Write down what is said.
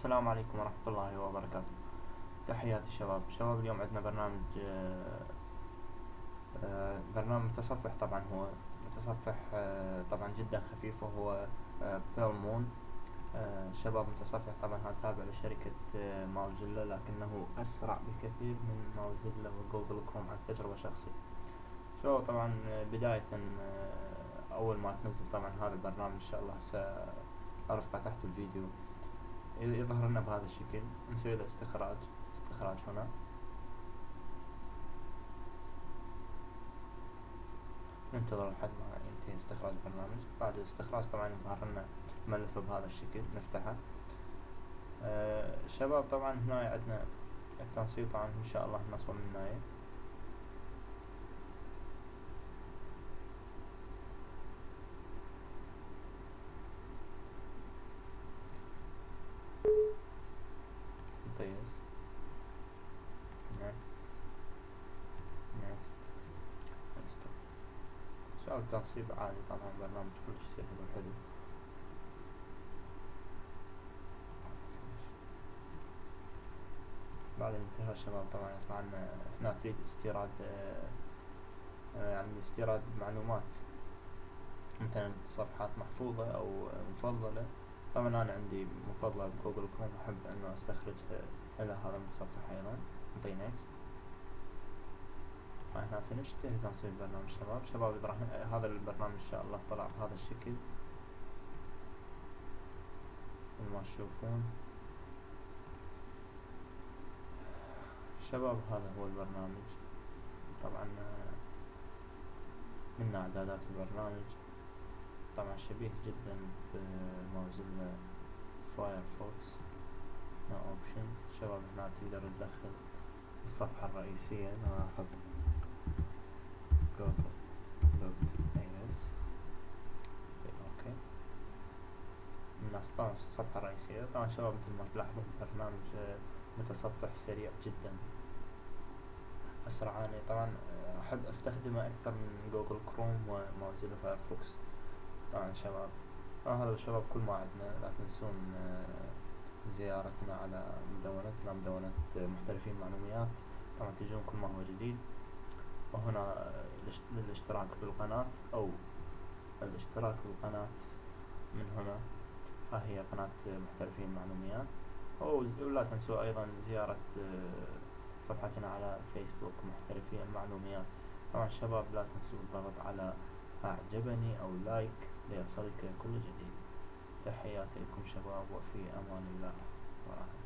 السلام عليكم ورحمة الله وبركاته. تحياتي شباب. شباب اليوم عندنا برنامج آه، آه، برنامج متصفح طبعا هو متصفح آه، طبعا جدا خفيف وهو بيل مون شباب متصفح طبعا هذا تابع لشركة ماوزيلا لكنه أسرع بكثير من ماوزيلا وجوجل كروم عن تجربة شخصية شو طبعا بداية أول ما تنزل طبعا هذا البرنامج إن شاء الله سأرفقه تحت الفيديو. يظهر لنا بهذا الشكل نسوي له استخراج. استخراج هنا. ننتظر لحد ما ينتهي استخراج البرنامج. بعد الاستخراج طبعا يظهر لنا ملف بهذا الشكل نفتحه. آه شباب طبعا هنا عندنا التنسيق طبعا إن شاء الله نصبه من هنا أو تنصيب عادي طبعا برنامج كلش سهل وحلو بعد انتهاء الشباب طبعا يطلع لنا تريد استيراد آه، آه، يعني استيراد معلومات مثلا صفحات محفوظة أو مفضلة طبعا أنا عندي مفضلة بجوجل كروم أحب أنه أستخرجها إلى هذا المتصفح أيضا نعطي next إحنا فنشت تنصيب برنامج شباب شباب إبراهيم هذا البرنامج إن شاء الله طلع. بهذا الشكل. مثل ما تشوفون. شباب هذا هو البرنامج. طبعا من أعدادات البرنامج. طبعا شبيه جدا بموزيلا فايرفوكس no option شباب هنا تقدر تدخل. الصفحة الرئيسية ناخذ okay. من الصفحة الرئيسية. طبعا شباب مثل ما تلاحظون البرنامج آه، متصفح سريع جدا. اسرع اني طبعا آه، أحب أستخدمه أكثر من جوجل كروم وموزيلا فايرفوكس. طبعا شباب. هذا الشباب كل ما عندنا لا تنسون آه، زيارتنا على مدونتنا مدونة محترفين معلوميات. طبعا تجون كل ما هو جديد. وهنا للاشتراك بالقناة أو الاشتراك بالقناة من هنا. ها هي قناة محترفين معلوميات. ولا تنسوا أيضا زيارة آه، صفحتنا على فيسبوك محترفين المعلوميات طبعا شباب لا تنسوا الضغط على أعجبني أو لايك ليصلك كل جديد. تحياتي لكم شباب وفي أمان الله. ورحمة